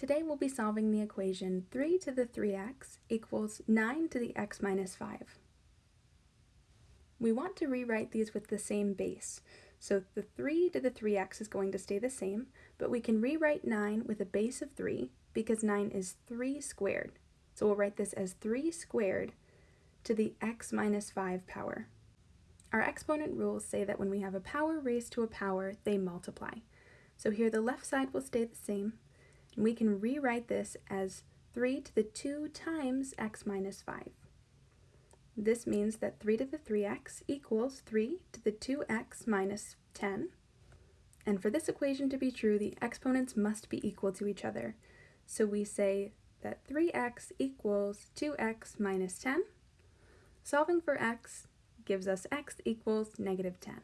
Today we'll be solving the equation 3 to the 3x equals 9 to the x minus 5. We want to rewrite these with the same base. So the 3 to the 3x is going to stay the same, but we can rewrite 9 with a base of 3 because 9 is 3 squared. So we'll write this as 3 squared to the x minus 5 power. Our exponent rules say that when we have a power raised to a power, they multiply. So here the left side will stay the same, and we can rewrite this as 3 to the 2 times x minus 5. This means that 3 to the 3x equals 3 to the 2x minus 10. And for this equation to be true, the exponents must be equal to each other. So we say that 3x equals 2x minus 10. Solving for x gives us x equals negative 10.